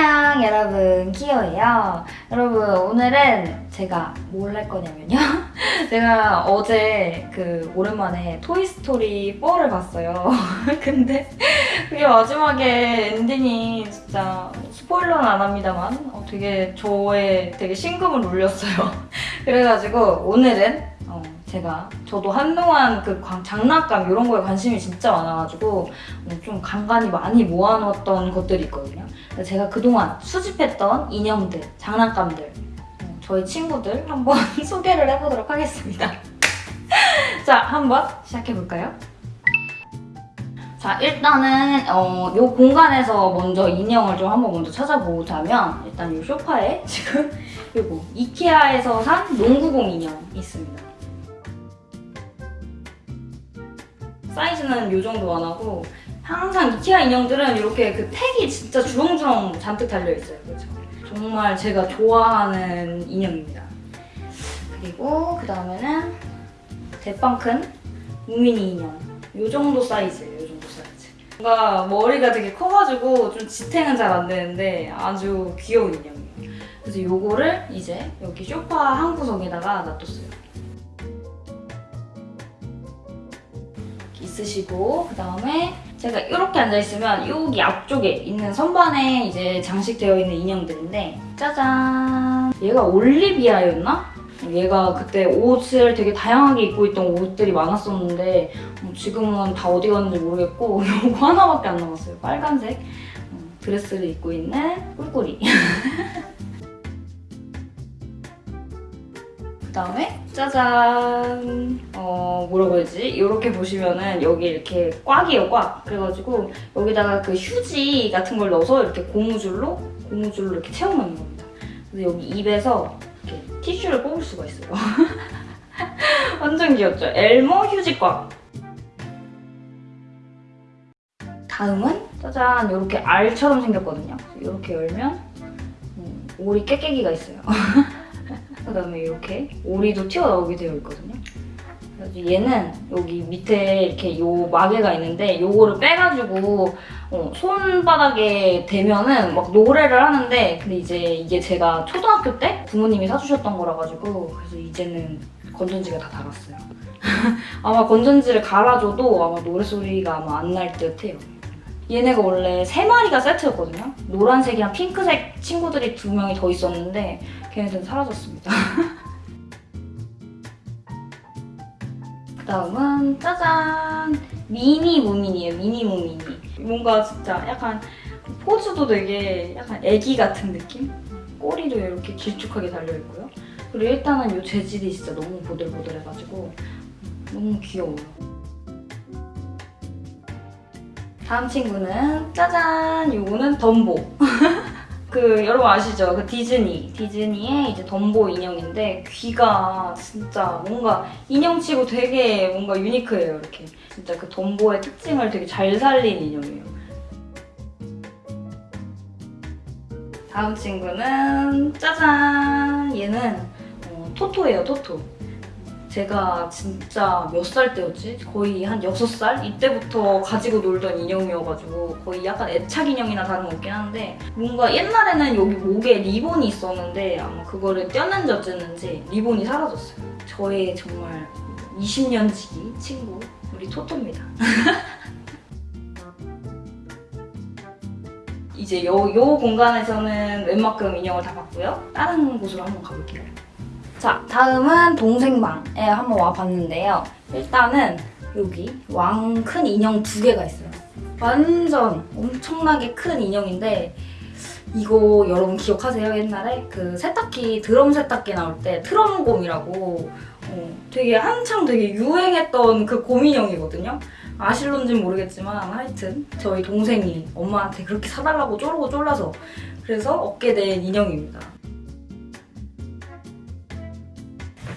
안녕 여러분. 키오예요. 여러분 오늘은 제가 뭘 할 거냐면요. 제가 어제 그 오랜만에 토이스토리 4를 봤어요. 근데 그게 마지막에 엔딩이 진짜 스포일러는 안 합니다만 어, 되게 저의 되게 심금을 울렸어요. 그래가지고 오늘은 어, 제가 저도 한동안 그 광- 장난감 이런 거에 관심이 진짜 많아가지고 어, 좀 간간히 많이 모아놓았던 것들이 있거든요. 제가 그동안 수집했던 인형들, 장난감들, 어, 저희 친구들 한번 소개를 해보도록 하겠습니다. 자, 한번 시작해볼까요? 자, 일단은 어, 요 공간에서 먼저 인형을 좀 한번 먼저 찾아보자면 일단 이 소파에 지금 요거 이케아에서 산 농구공 인형 있습니다. 사이즈는 요 정도 안 하고 항상 이케아 인형들은 이렇게 그 택이 진짜 주렁주렁 잔뜩 달려있어요. 그렇죠? 정말 제가 좋아하는 인형입니다. 그리고 그 다음에는 대빵 큰 우미니 인형. 요 정도 사이즈예요. 요 정도 사이즈. 뭔가 머리가 되게 커가지고 좀 지탱은 잘 안 되는데 아주 귀여운 인형이에요. 그래서 요거를 이제 여기 소파 한 구석에다가 놔뒀어요. 있으시고 그 다음에 제가 이렇게 앉아있으면 여기 앞쪽에 있는 선반에 이제 장식되어 있는 인형들인데 짜잔! 얘가 올리비아였나? 얘가 그때 옷을 되게 다양하게 입고 있던 옷들이 많았었는데 어, 지금은 다 어디 갔는지 모르겠고 이거 하나밖에 안 남았어요. 빨간색 어, 드레스를 입고 있는 꿀꿀이 그 다음에 짜잔. 어 뭐라고 해야지? 이렇게 보시면은 여기 이렇게 꽉이에요 꽉. 그래가지고 여기다가 그 휴지 같은 걸 넣어서 이렇게 고무줄로 고무줄로 이렇게 채워놓는 겁니다. 그래서 여기 입에서 이렇게 티슈를 뽑을 수가 있어요. 완전 귀엽죠? 엘모 휴지 꽉. 다음은 짜잔 이렇게 알처럼 생겼거든요. 이렇게 열면 음, 오리 깨깨기가 있어요 그 다음에 이렇게 오리도 튀어나오게 되어 있거든요. 그래서 얘는 여기 밑에 이렇게 요 마개가 있는데 요거를 빼가지고 어, 손바닥에 대면은 막 노래를 하는데 근데 이제 이게 제가 초등학교 때 부모님이 사주셨던 거라 가지고 그래서 이제는 건전지가 다 닳았어요. 아마 건전지를 갈아줘도 아마 노래소리가 아마 안 날 듯해요. 얘네가 원래 세 마리가 세트였거든요. 노란색이랑 핑크색 친구들이 두 명이 더 있었는데 걔네들은 사라졌습니다. 그 다음은 짜잔! 미니 무민이에요, 미니 무민이. 뭔가 진짜 약간 포즈도 되게 약간 애기 같은 느낌? 꼬리도 이렇게 길쭉하게 달려있고요. 그리고 일단은 이 재질이 진짜 너무 보들보들해가지고 너무 귀여워요. 다음 친구는 짜잔! 요거는 덤보. 그 여러분 아시죠? 그 디즈니 디즈니의 이제 덤보 인형인데 귀가 진짜 뭔가 인형치고 되게 뭔가 유니크해요 이렇게 진짜 그 덤보의 특징을 되게 잘 살린 인형이에요. 다음 친구는 짜잔 얘는 어, 토토예요 토토. 제가 진짜 몇 살 때였지? 거의 한 6살? 이때부터 가지고 놀던 인형이어가지고 거의 약간 애착 인형이나 다름없긴 한데 뭔가 옛날에는 여기 목에 리본이 있었는데 아마 그거를 떼었는지 어쨌는지 리본이 사라졌어요. 저의 정말 20년 지기 친구 우리 토토입니다. 이제 요, 요 공간에서는 웬만큼 인형을 다 봤고요. 다른 곳으로 한번 가볼게요. 자, 다음은 동생방에 한번 와봤는데요. 일단은 여기 왕 큰 인형 두 개가 있어요. 완전 엄청나게 큰 인형인데 이거 여러분 기억하세요? 옛날에 그 세탁기, 드럼 세탁기 나올 때 트럼곰이라고 어, 되게 한창 되게 유행했던 그 곰인형이거든요. 아실런지는 모르겠지만 하여튼 저희 동생이 엄마한테 그렇게 사달라고 쪼르고 쫄라서 그래서 얻게 된 인형입니다.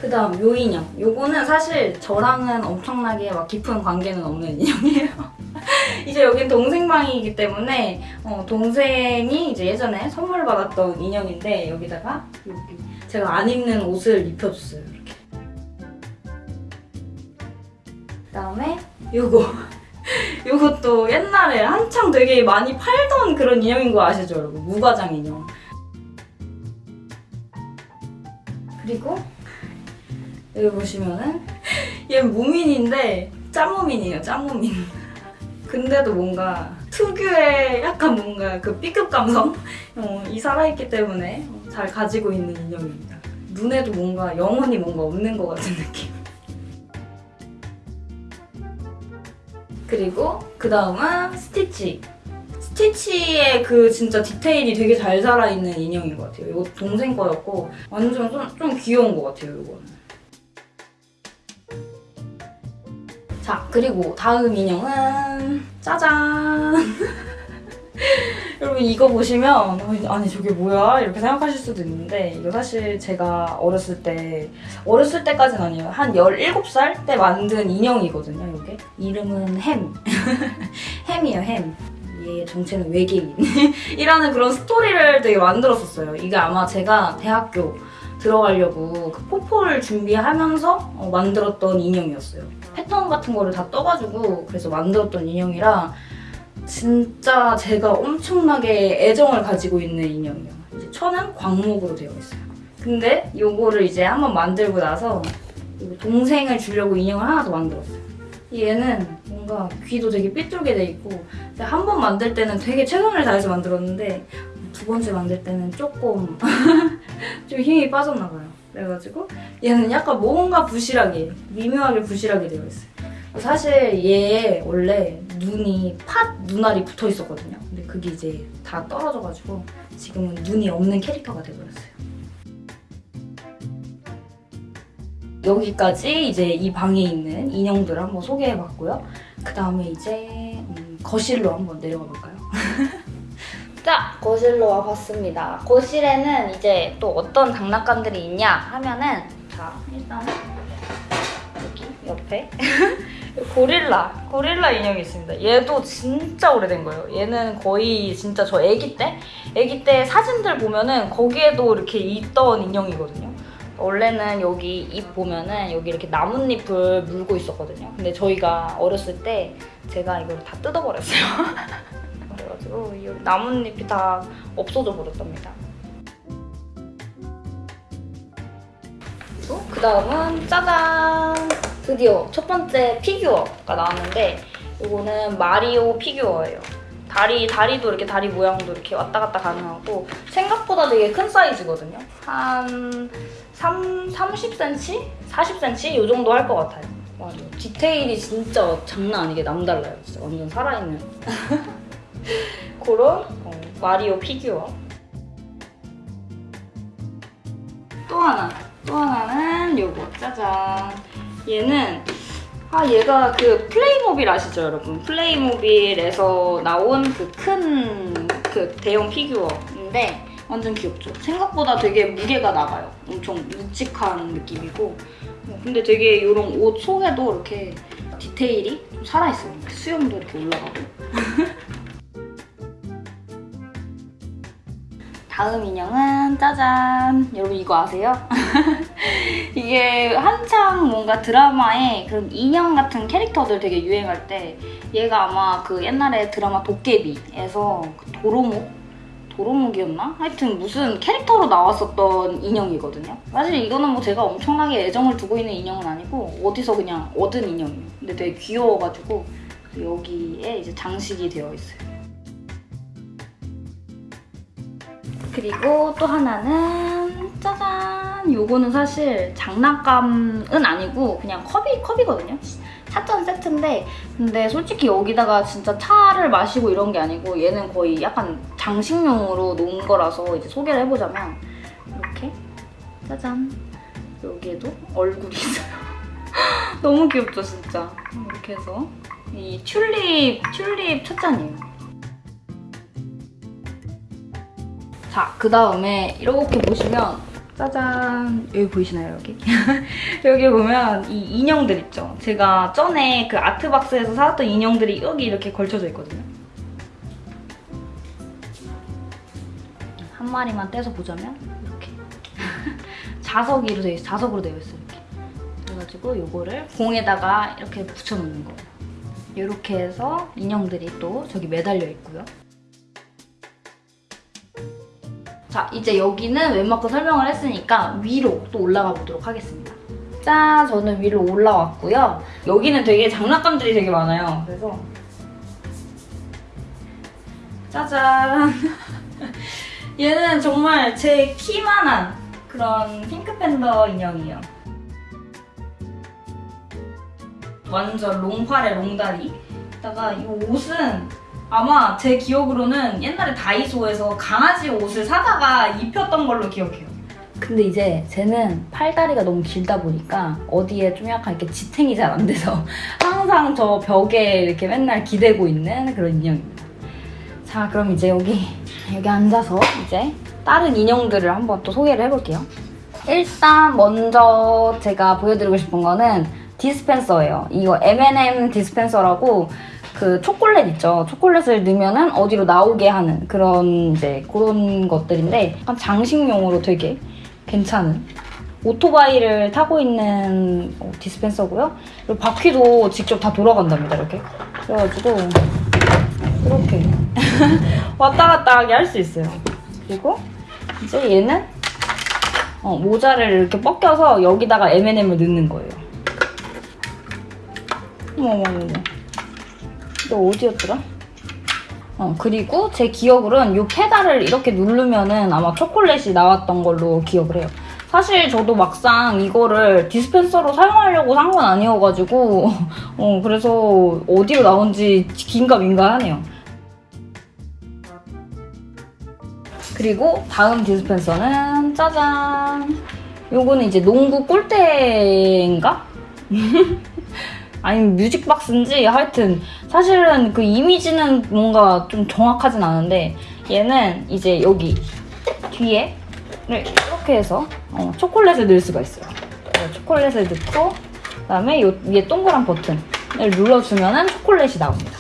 그 다음 요 인형. 요거는 사실 저랑은 엄청나게 막 깊은 관계는 없는 인형이에요. 이제 여긴 동생 방이기 때문에 어, 동생이 이제 예전에 선물 받았던 인형인데 여기다가 여기 제가 안 입는 옷을 입혀줬어요. 이렇게. 그 다음에 요거 이것도 옛날에 한창 되게 많이 팔던 그런 인형인 거 아시죠, 여러분? 무과장 인형. 그리고 여기 보시면은 얘 무민인데 짜무민이에요, 짜무민. 근데도 뭔가 특유의 약간 뭔가 그 B급 감성? 어, 이 살아있기 때문에 잘 가지고 있는 인형입니다. 눈에도 뭔가 영혼이 뭔가 없는 것 같은 느낌. 그리고 그 다음은 스티치. 스티치의 그 진짜 디테일이 되게 잘 살아있는 인형인 것 같아요. 이거 동생 거였고 완전 좀, 좀 귀여운 것 같아요, 이거는. 자, 그리고 다음 인형은 짜잔! 여러분 이거 보시면 아니 저게 뭐야? 이렇게 생각하실 수도 있는데 이거 사실 제가 어렸을 때 어렸을 때까지는 아니에요. 한 17살 때 만든 인형이거든요, 이게. 이름은 햄. 햄이에요, 햄. 얘의 정체는 외계인. 이라는 그런 스토리를 되게 만들었었어요. 이게 아마 제가 대학교 들어가려고 그 포폴 준비하면서 어, 만들었던 인형이었어요. 패턴 같은 거를 다 떠가지고 그래서 만들었던 인형이라 진짜 제가 엄청나게 애정을 가지고 있는 인형이에요. 이제 천은 광목으로 되어 있어요. 근데 요거를 이제 한번 만들고 나서 동생을 주려고 인형을 하나 더 만들었어요. 얘는 뭔가 귀도 되게 삐뚤게 돼 있고 한 번 만들 때는 되게 최선을 다해서 만들었는데 두 번째 만들 때는 조금 좀 힘이 빠졌나 봐요. 그래가지고 얘는 약간 뭔가 부실하게 미묘하게 부실하게 되어 있어요. 사실 얘 원래 눈이 팥 눈알이 붙어 있었거든요. 근데 그게 이제 다 떨어져가지고 지금은 눈이 없는 캐릭터가 돼버렸어요. 여기까지 이제 이 방에 있는 인형들을 한번 소개해봤고요. 그 다음에 이제 음, 거실로 한번 내려가 볼까요? 자, 거실로 와봤습니다. 거실에는 이제 또 어떤 장난감들이 있냐 하면은 자, 일단 여기 옆에 고릴라, 고릴라 인형이 있습니다. 얘도 진짜 오래된 거예요. 얘는 거의 진짜 저 아기 때? 아기 때 사진들 보면은 거기에도 이렇게 있던 인형이거든요. 원래는 여기 잎 보면은 여기 이렇게 나뭇잎을 물고 있었거든요. 근데 저희가 어렸을 때 제가 이걸 다 뜯어버렸어요. 그래가지고 이 나뭇잎이 다 없어져 버렸답니다. 그리고 그 다음은 짜잔! 드디어 첫 번째 피규어가 나왔는데 이거는 마리오 피규어예요. 다리, 다리도 이렇게 다리 모양도 이렇게 왔다 갔다 가능하고 생각보다 되게 큰 사이즈거든요. 한 3, 30cm? 40cm? 이 정도 할 것 같아요. 맞아. 디테일이 진짜 장난 아니게 남달라요. 진짜 완전 살아있는. 그런 어, 마리오 피규어. 또 하나. 또 하나는 요거. 짜잔. 얘는 아 얘가 그 플레이모빌 아시죠 여러분? 플레이모빌에서 나온 그 큰그 대형 피규어인데 완전 귀엽죠? 생각보다 되게 무게가 나가요. 엄청 묵직한 느낌이고 어, 근데 되게 이런 옷 속에도 이렇게 디테일이 좀 살아있어요. 수염도 이렇게 올라가고 다음 인형은 짜잔 여러분 이거 아세요? 이게 한창 뭔가 드라마에 그런 인형 같은 캐릭터들 되게 유행할 때 얘가 아마 그 옛날에 드라마 도깨비에서 그 도로목 도로목이었나? 하여튼 무슨 캐릭터로 나왔었던 인형이거든요. 사실 이거는 뭐 제가 엄청나게 애정을 두고 있는 인형은 아니고 어디서 그냥 얻은 인형이에요. 근데 되게 귀여워가지고 여기에 이제 장식이 되어 있어요. 그리고 또 하나는 짜잔! 요거는 사실 장난감은 아니고 그냥 컵이, 컵이거든요? 차전 세트인데 근데 솔직히 여기다가 진짜 차를 마시고 이런 게 아니고 얘는 거의 약간 장식용으로 놓은 거라서 이제 소개를 해보자면 이렇게 짜잔! 여기에도 얼굴이 있어요. 너무 귀엽죠, 진짜? 이렇게 해서 이 튤립, 튤립 찻잔이에요. 자, 그 다음에 이렇게 보시면 짜잔 여기 보이시나요 여기? 여기 보면 이 인형들 있죠? 제가 전에 그 아트박스에서 사왔던 인형들이 여기 이렇게 걸쳐져 있거든요. 한 마리만 떼서 보자면 이렇게 자석으로 되어 있어요. 자석으로 되어 있어요. 이렇게. 그래가지고 이거를 공에다가 이렇게 붙여놓는 거예요. 이렇게 해서 인형들이 또 저기 매달려 있고요. 자, 이제 여기는 웬만큼 설명을 했으니까 위로 또 올라가 보도록 하겠습니다. 짠! 저는 위로 올라왔고요. 여기는 되게 장난감들이 되게 많아요. 그래서 짜잔! 얘는 정말 제 키만한 그런 핑크팬더 인형이에요. 완전 롱팔에 롱다리. 다가 이 옷은 아마 제 기억으로는 옛날에 다이소에서 강아지 옷을 사다가 입혔던 걸로 기억해요. 근데 이제 쟤는 팔다리가 너무 길다 보니까 어디에 좀 약간 이렇게 지탱이 잘 안 돼서 항상 저 벽에 이렇게 맨날 기대고 있는 그런 인형입니다. 자, 그럼 이제 여기 여기 앉아서 이제 다른 인형들을 한번 또 소개를 해볼게요. 일단 먼저 제가 보여드리고 싶은 거는 디스펜서예요. 이거 M&M 디스펜서라고 그 초콜릿 있죠. 초콜릿을 넣으면은 어디로 나오게 하는 그런 이제 그런 것들인데 약간 장식용으로 되게 괜찮은 오토바이를 타고 있는 어, 디스펜서고요. 그리고 바퀴도 직접 다 돌아간답니다. 이렇게. 그래가지고 이렇게 왔다 갔다 하게 할 수 있어요. 그리고 이제 얘는 어, 모자를 이렇게 벗겨서 여기다가 M&M을 넣는 거예요. 어머머머. 너 어디였더라? 어, 그리고 제 기억으로는 이 페달을 이렇게 누르면은 아마 초콜릿이 나왔던 걸로 기억을 해요. 사실 저도 막상 이거를 디스펜서로 사용하려고 산 건 아니어가지고 어, 그래서 어디로 나온지 긴가 민가하네요. 그리고 다음 디스펜서는 짜잔! 요거는 이제 농구 골대인가? 아니면 뮤직박스인지 하여튼 사실은 그 이미지는 뭔가 좀 정확하진 않은데 얘는 이제 여기 뒤에 이렇게 해서 어, 초콜릿을 넣을 수가 있어요. 그래서 초콜릿을 넣고 그다음에 요 위에 동그란 버튼을 눌러주면 초콜릿이 나옵니다.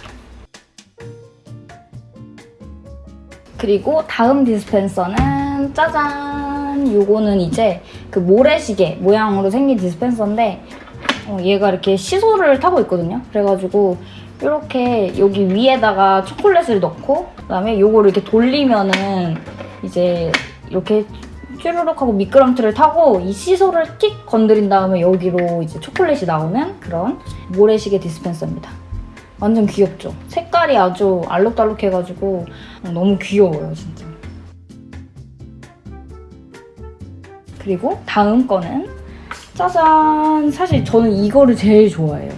그리고 다음 디스펜서는 짜잔! 요거는 이제 그 모래시계 모양으로 생긴 디스펜서인데 어, 얘가 이렇게 시소를 타고 있거든요. 그래가지고 이렇게 여기 위에다가 초콜릿을 넣고 그다음에 요거를 이렇게 돌리면은 이제 이렇게 쭈르륵 하고 미끄럼틀을 타고 이 시소를 틱 건드린 다음에 여기로 이제 초콜릿이 나오는 그런 모래시계 디스펜서입니다. 완전 귀엽죠? 색깔이 아주 알록달록해가지고 너무 귀여워요, 진짜. 그리고 다음 거는 짜잔! 사실 저는 이거를 제일 좋아해요.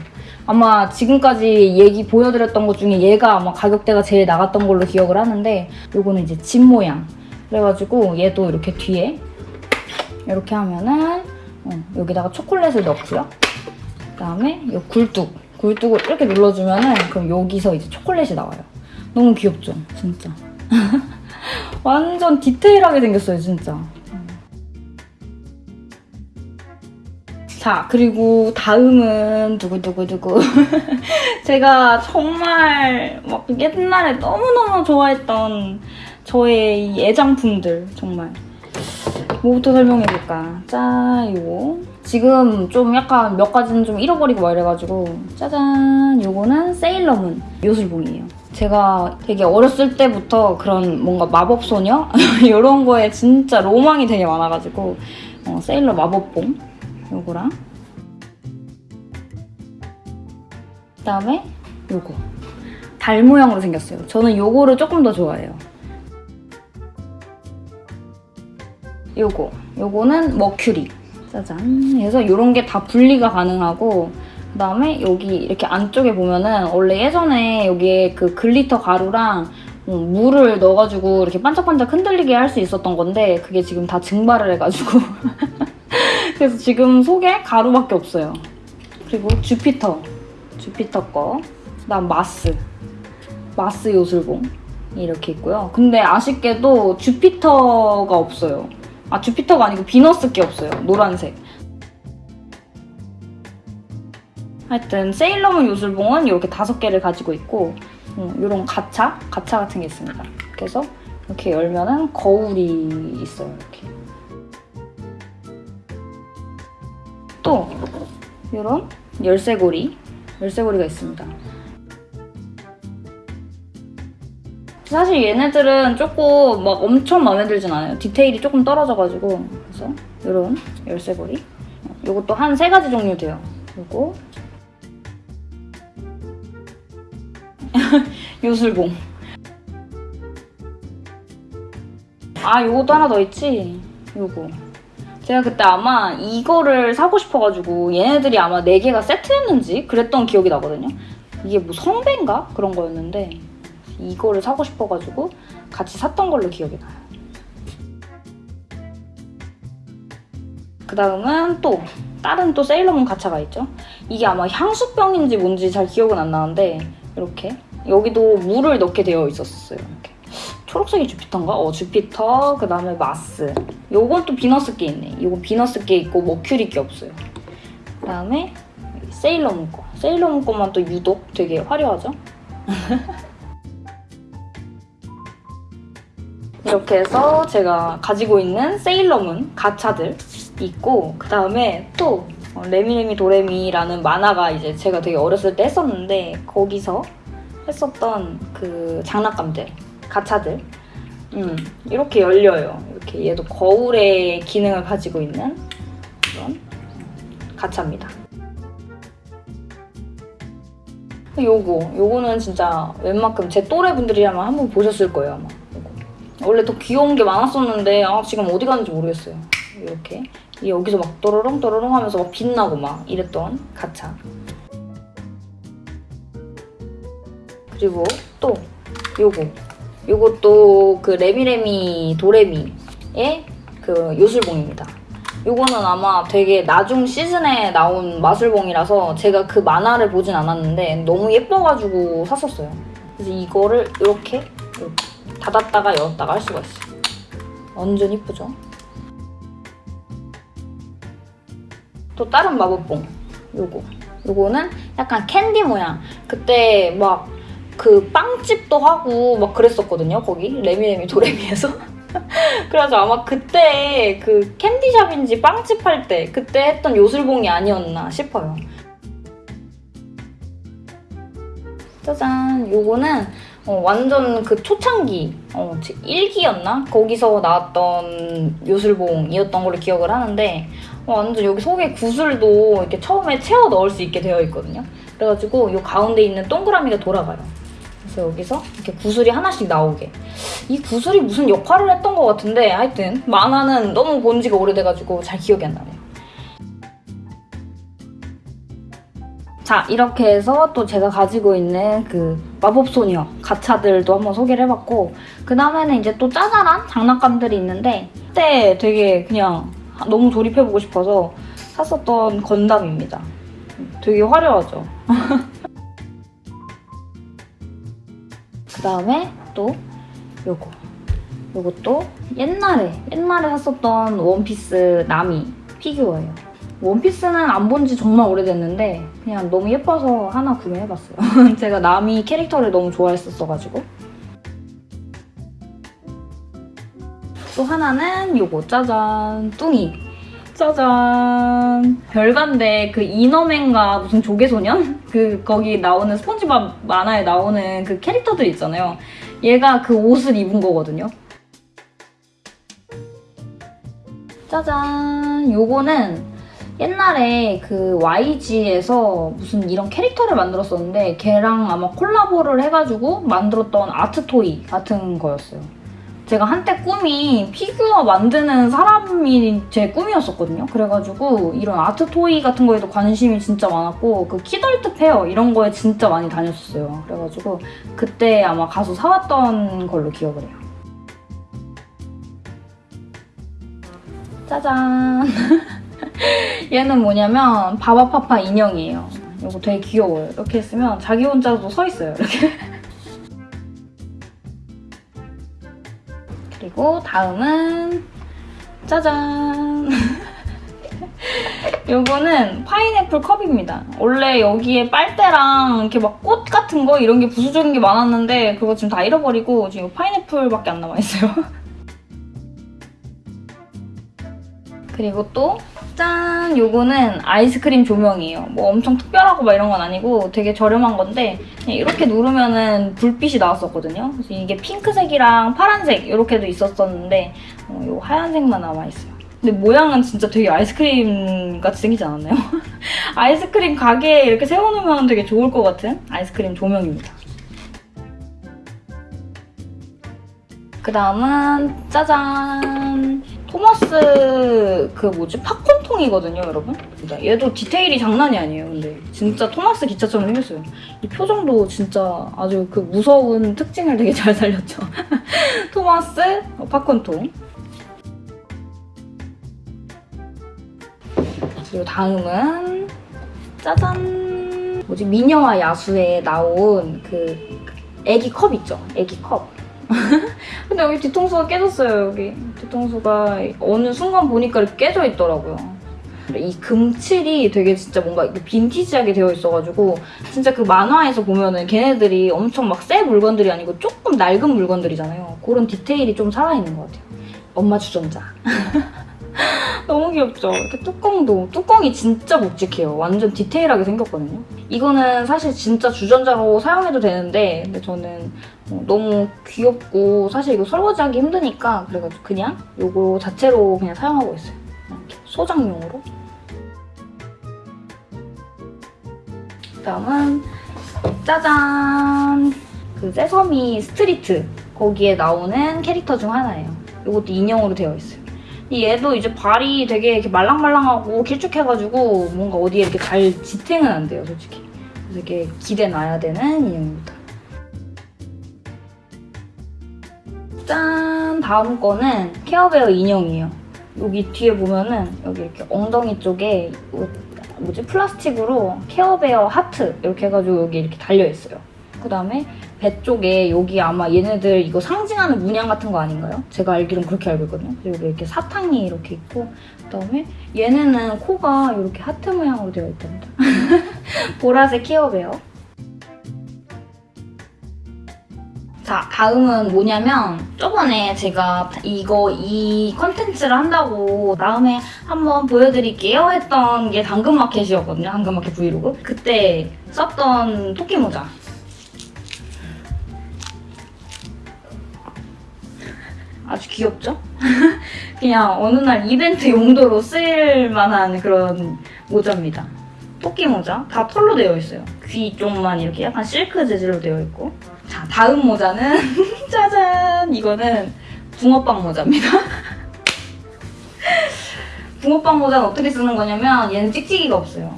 아마 지금까지 얘기 보여드렸던 것 중에 얘가 아마 가격대가 제일 나갔던 걸로 기억을 하는데 요거는 이제 집 모양. 그래가지고 얘도 이렇게 뒤에 이렇게 하면은 어, 여기다가 초콜릿을 넣고요. 그다음에 이 굴뚝. 굴뚝을 이렇게 눌러주면은 그럼 여기서 이제 초콜릿이 나와요. 너무 귀엽죠? 진짜. 완전 디테일하게 생겼어요, 진짜. 자, 그리고 다음은 두구두구두구. 제가 정말 막 옛날에 너무너무 좋아했던 저의 이 애장품들, 정말. 뭐부터 설명해볼까? 짜, 이거. 지금 좀 약간 몇 가지는 좀 잃어버리고 막 이래가지고 짜잔! 요거는 세일러문 요술봉이에요. 제가 되게 어렸을 때부터 그런 뭔가 마법소녀? 이런 거에 진짜 로망이 되게 많아가지고 어, 세일러 마법봉 요거랑. 그다음에 요거. 달 모양으로 생겼어요. 저는 요거를 조금 더 좋아해요. 요거. 요거는 머큐리. 짜잔. 그래서 이런 게 다 분리가 가능하고 그 다음에 여기 이렇게 안쪽에 보면은 원래 예전에 여기에 그 glitter 가루랑 어, 물을 넣어가지고 이렇게 반짝반짝 흔들리게 할 수 있었던 건데 그게 지금 다 증발을 해가지고 그래서 지금 속에 가루밖에 없어요. 그리고 주피터, 주피터 거. 그다음 마스, 마스 요술봉 이렇게 있고요. 근데 아쉽게도 주피터가 없어요. 아 주피터가 아니고 비너스 게 없어요. 노란색. 하여튼 세일러문 요술봉은 이렇게 다섯 개를 가지고 있고 이런 가차, 가차 같은 게 있습니다. 그래서 이렇게 열면은 거울이 있어요. 이렇게. 이런 열쇠고리 열쇠고리가 있습니다. 사실 얘네들은 조금 막 엄청 마음에 들진 않아요. 디테일이 조금 떨어져가지고. 그래서 이런 열쇠고리. 이것도 한 세 가지 종류 돼요. 요거 요술봉. 아 요것도 하나 더 있지? 요거. 제가 그때 아마 이거를 사고 싶어가지고 얘네들이 아마 4개가 세트였는지 그랬던 기억이 나거든요. 이게 뭐 성배인가? 그런 거였는데 이거를 사고 싶어가지고 같이 샀던 걸로 기억이 나요. 그 다음은 또 다른 또 세일러문 가차가 있죠. 이게 아마 향수병인지 뭔지 잘 기억은 안 나는데 이렇게 여기도 물을 넣게 되어 있었어요 이렇게 초록색이 주피터인가? 어 주피터 그 다음에 마스. 요건 또 비너스께 있네. 이건 비너스께 있고 머큐리께 없어요. 그 다음에 세일러문 거. 세일러문 거만 또 유독 되게 화려하죠? 이렇게 해서 제가 가지고 있는 세일러문 가차들 있고 그 다음에 또 어, 레미레미 도레미라는 만화가 이제 제가 되게 어렸을 때 했었는데 거기서 했었던 그 장난감들 가차들. 음, 이렇게 열려요. 이렇게 얘도 거울의 기능을 가지고 있는 그런 가차입니다. 요거 요거는 진짜 웬만큼 제 또래 분들이라면 한번 보셨을 거예요 아마. 요거. 원래 더 귀여운 게 많았었는데 아 지금 어디 갔는지 모르겠어요. 이렇게. 이 여기서 막 또로롱 또로롱 하면서 막 빛나고 막 이랬던 가차. 그리고 또 요거 요것도 그 레미레미 도레미의 그 요술봉입니다. 요거는 아마 되게 나중 시즌에 나온 마술봉이라서 제가 그 만화를 보진 않았는데 너무 예뻐가지고 샀었어요. 그래서 이거를 이렇게, 이렇게 닫았다가 열었다가 할 수가 있어요. 완전 이쁘죠? 또 다른 마법봉 요거. 요거는 약간 캔디 모양. 그때 막 그 빵집도 하고 막 그랬었거든요 거기 레미레미 도레미에서 그래서 아마 그때 그 캔디샵인지 빵집 할 때 그때 했던 요술봉이 아니었나 싶어요 짜잔 요거는 어, 완전 그 초창기 어, 1기였나? 거기서 나왔던 요술봉이었던 걸로 기억을 하는데 어, 완전 여기 속에 구슬도 이렇게 처음에 채워 넣을 수 있게 되어 있거든요. 그래가지고 이 가운데 있는 동그라미가 돌아가요. 그래서 여기서 이렇게 구슬이 하나씩 나오게. 이 구슬이 무슨 역할을 했던 것 같은데 하여튼 만화는 너무 본 지가 오래돼가지고 잘 기억이 안 나네요. 자 이렇게 해서 또 제가 가지고 있는 그 마법소녀 가차들도 한번 소개를 해봤고 그 다음에는 이제 또 짜잘한 장난감들이 있는데 그때 되게 그냥 너무 조립해보고 싶어서 샀었던 건담입니다. 되게 화려하죠? 그 다음에 또 요거. 요것도 옛날에 옛날에 샀었던 원피스 나미 피규어예요. 원피스는 안 본 지 정말 오래됐는데 그냥 너무 예뻐서 하나 구매해봤어요. 제가 나미 캐릭터를 너무 좋아했었어가지고. 또 하나는 요거. 짜잔. 뚱이 짜잔 별반대 그 이너맨과 무슨 조개소년? 그 거기 나오는 스폰지밥 만화에 나오는 그 캐릭터들 있잖아요. 얘가 그 옷을 입은 거거든요. 짜잔 요거는 옛날에 그 YG에서 무슨 이런 캐릭터를 만들었었는데 걔랑 아마 콜라보를 해가지고 만들었던 아트토이 같은 거였어요. 제가 한때 꿈이 피규어 만드는 사람이 제 꿈이었었거든요. 그래가지고 이런 art toy 같은 거에도 관심이 진짜 많았고 그 kidult fair 이런 거에 진짜 많이 다녔었어요. 그래가지고 그때 아마 가서 사왔던 걸로 기억을 해요. 짜잔! 얘는 뭐냐면 바바파파 인형이에요. 이거 되게 귀여워요. 이렇게 했으면 자기 혼자도 서 있어요. 이렇게. 그리고 다음은 짜잔! 요거는 파인애플 컵입니다. 원래 여기에 빨대랑 이렇게 막 꽃 같은 거 이런 게 부수적인 게 많았는데 그거 지금 다 잃어버리고 지금 파인애플밖에 안 남아있어요. 그리고 또 짠! 요거는 아이스크림 조명이에요. 뭐 엄청 특별하고 막 이런 건 아니고 되게 저렴한 건데 이렇게 누르면은 불빛이 나왔었거든요. 그래서 이게 핑크색이랑 파란색 이렇게도 있었었는데 어, 요 하얀색만 남아있어요. 근데 모양은 진짜 되게 아이스크림 같이 생기지 않았나요? 아이스크림 가게에 이렇게 세워놓으면 되게 좋을 것 같은 아이스크림 조명입니다. 그 다음은 짜잔! 토마스 그 뭐지? 팝콘통이거든요 여러분? 얘도 디테일이 장난이 아니에요 근데. 진짜 토마스 기차처럼 생겼어요. 이 표정도 진짜 아주 그 무서운 특징을 되게 잘 살렸죠. 토마스 팝콘통. 그리고 다음은 짜잔. 뭐지? 미녀와 야수에 나온 그 애기 컵 있죠? 애기 컵 근데 여기 뒤통수가 깨졌어요 여기. 뒤통수가 어느 순간 보니까 이렇게 깨져 있더라고요. 이 금칠이 되게 진짜 뭔가 빈티지하게 되어 있어가지고 진짜 그 만화에서 보면은 걔네들이 엄청 막 새 물건들이 아니고 조금 낡은 물건들이잖아요. 그런 디테일이 좀 살아있는 것 같아요. 엄마 주전자 너무 귀엽죠? 이렇게 뚜껑도 뚜껑이 진짜 묵직해요 완전 디테일하게 생겼거든요 이거는 사실 진짜 주전자로 사용해도 되는데 근데 저는 어, 너무 귀엽고 사실 이거 설거지하기 힘드니까 그래가지고 그냥 이거 자체로 그냥 사용하고 있어요. 소장용으로. 다음은 짜잔! 그 Sesame Street 거기에 나오는 캐릭터 중 하나예요. 이것도 인형으로 되어 있어요. 얘도 이제 발이 되게 이렇게 말랑말랑하고 길쭉해가지고 뭔가 어디에 이렇게 잘 지탱은 안 돼요, 솔직히. 그래서 이렇게 기대 놔야 되는 인형입니다. 짠! 다음 거는 케어베어 인형이에요. 여기 뒤에 보면은 여기 이렇게 엉덩이 쪽에 뭐지 플라스틱으로 케어베어 하트 이렇게 해가지고 여기 이렇게 달려있어요. 그 다음에 배 쪽에 여기 아마 얘네들 이거 상징하는 문양 같은 거 아닌가요? 제가 알기로는 그렇게 알고 있거든요. 여기 이렇게 사탕이 이렇게 있고 그 다음에 얘네는 코가 이렇게 하트 모양으로 되어 있답니다. 보라색 Care Bear. 자, 다음은 뭐냐면 저번에 제가 이거 이 컨텐츠를 한다고 다음에 한번 보여드릴게요 했던 게 당근마켓이었거든요. 당근마켓 브이로그. 그때 썼던 토끼 모자. 아주 귀엽죠? 그냥 어느 날 이벤트 용도로 쓸 만한 그런 모자입니다. 토끼 모자. 다 털로 되어 있어요. 귀 쪽만 이렇게 약간 실크 재질로 되어 있고 자, 다음 모자는 짜잔! 이거는 붕어빵 모자입니다. 붕어빵 모자는 어떻게 쓰는 거냐면 얘는 찍찍이가 없어요.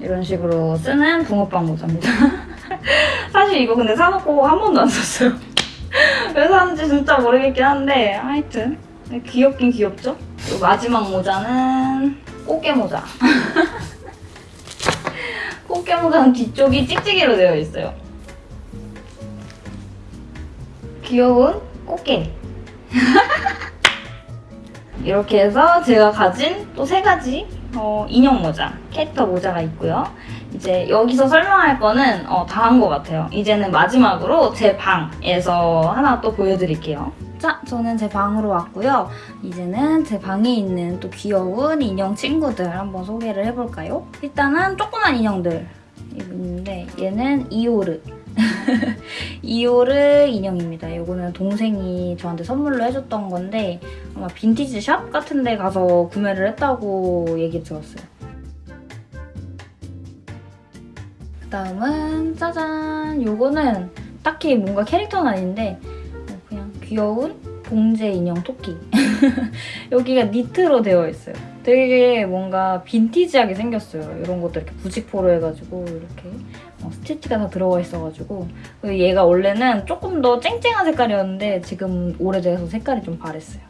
이런 식으로 쓰는 붕어빵 모자입니다. 사실 이거 근데 사놓고 한 번도 안 썼어요. 왜 샀는지 진짜 모르겠긴 한데 하여튼 귀엽긴 귀엽죠? 마지막 모자는 꽃게 모자. 꽃게 모자는 뒤쪽이 찍찍이로 되어 있어요. 귀여운 꽃게. 이렇게 해서 제가 가진 또 세 가지 어, 인형 모자, 캐릭터 모자가 있고요. 이제 여기서 설명할 거는 어, 다 한 것 같아요. 이제는 마지막으로 제 방에서 하나 또 보여드릴게요. 자, 저는 제 방으로 왔고요. 이제는 제 방에 있는 또 귀여운 인형 친구들 한번 소개를 해볼까요? 일단은 조그만 인형들 있는데 얘는 이오르. 이오르 인형입니다. 이거는 동생이 저한테 선물로 해줬던 건데 아마 빈티지 샵 같은 데 가서 구매를 했다고 얘기 들었어요. 다음은 짜잔! 요거는 딱히 뭔가 캐릭터는 아닌데 그냥 귀여운 봉제 인형 토끼. 여기가 니트로 되어 있어요. 되게 뭔가 빈티지하게 생겼어요. 이런 것도 이렇게 부직포로 해가지고 이렇게 어, 스티치가 다 들어가 있어가지고 얘가 원래는 조금 더 쨍쨍한 색깔이었는데 지금 오래돼서 색깔이 좀 바랬어요.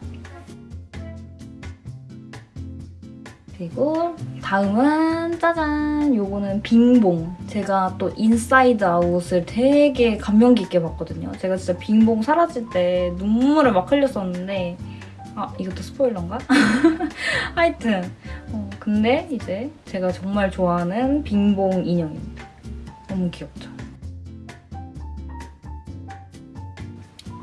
그리고 다음은 짜잔! 요거는 Bing Bong. 제가 또 Inside Out을 되게 감명 깊게 봤거든요. 제가 진짜 Bing Bong 사라질 때 눈물을 막 흘렸었는데 아 이것도 스포일러인가? 하여튼 어, 근데 이제 제가 정말 좋아하는 Bing Bong 인형입니다. 너무 귀엽죠?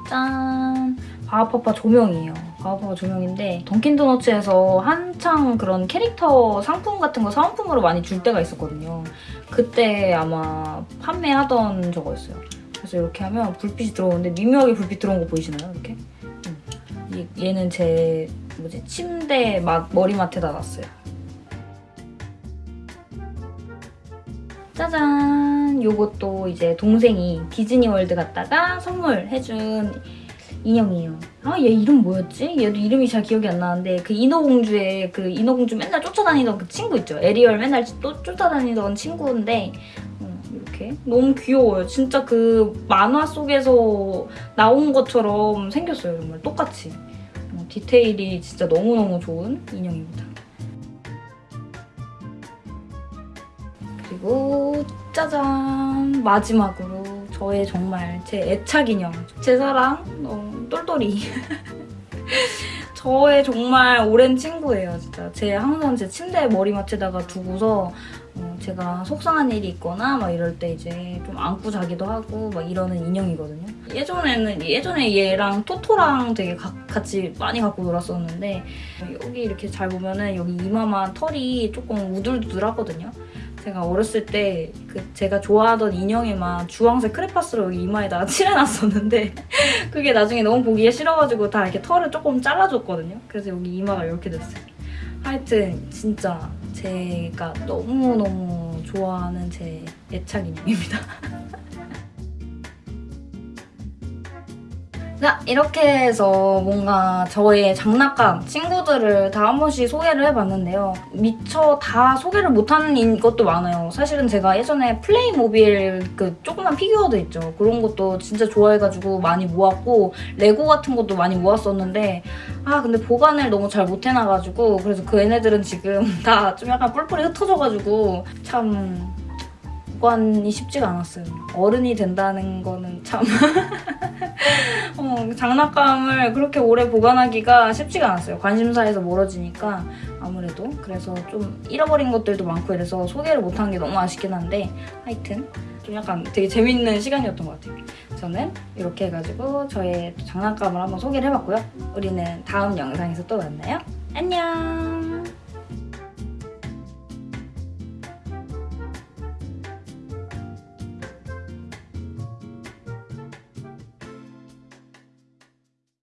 짠! 바바파파 조명이에요. 바바파파 조명인데 Dunkin' Donuts에서 한창 그런 캐릭터 상품 같은 거 사은품으로 많이 줄 때가 있었거든요. 그때 아마 판매하던 저거였어요. 그래서 이렇게 하면 불빛이 들어오는데 미묘하게 불빛 들어온 거 보이시나요? 이렇게? 음. 이- 얘는 제 뭐지 침대 막 머리맡에다 놨어요. 짜잔! 요것도 이제 동생이 Disney World 갔다가 선물해준 인형이에요. 아, 얘 이름 뭐였지? 얘도 이름이 잘 기억이 안 나는데 그 인어공주의 그 인어공주 맨날 쫓아다니던 그 친구 있죠? 에리얼 맨날 또 쫓아다니던 친구인데 어, 이렇게 너무 귀여워요. 진짜 그 만화 속에서 나온 것처럼 생겼어요. 정말 똑같이. 어, 디테일이 진짜 너무너무 좋은 인형입니다. 그리고 짜잔 마지막으로 저의 정말 제 애착 인형 제 사랑 너무 똘똘이. 저의 정말 오랜 친구예요 진짜. 제 항상 제 침대 머리맡에다가 두고서 어, 제가 속상한 일이 있거나 막 이럴 때 이제 좀 안고 자기도 하고 막 이러는 인형이거든요. 예전에는 예전에 얘랑 토토랑 되게 가- 같이 많이 갖고 놀았었는데 여기 이렇게 잘 보면은 여기 이마만 털이 조금 우둘두둘하거든요 제가 어렸을 때 그 제가 좋아하던 인형에만 주황색 크레파스로 이마에다가 칠해놨었는데 그게 나중에 너무 보기가 싫어가지고 다 이렇게 털을 조금 잘라줬거든요. 그래서 여기 이마가 이렇게 됐어요. 하여튼 진짜 제가 너무너무 좋아하는 제 애착 인형입니다. 자, 이렇게 해서 뭔가 저의 장난감, 친구들을 다 한 번씩 소개를 해봤는데요. 미처 다 소개를 못하는 인- 것도 많아요. 사실은 제가 예전에 Playmobil 그 조그만 피규어도 있죠. 그런 것도 진짜 좋아해가지고 많이 모았고, 레고 같은 것도 많이 모았었는데, 아, 근데 보관을 너무 잘 못해놔가지고, 그래서 그 얘네들은 지금 다 좀 약간 뿔뿔이 흩어져가지고, 참, 보관이 쉽지가 않았어요. 어른이 된다는 거는 참. 어, 장난감을 그렇게 오래 보관하기가 쉽지가 않았어요. 관심사에서 멀어지니까 아무래도 그래서 좀 잃어버린 것들도 많고 이래서 소개를 못한 게 너무 아쉽긴 한데 하여튼 좀 약간 되게 재밌는 시간이었던 것 같아요. 저는 이렇게 해가지고 저의 장난감을 한번 소개를 해봤고요. 우리는 다음 영상에서 또 만나요. 안녕!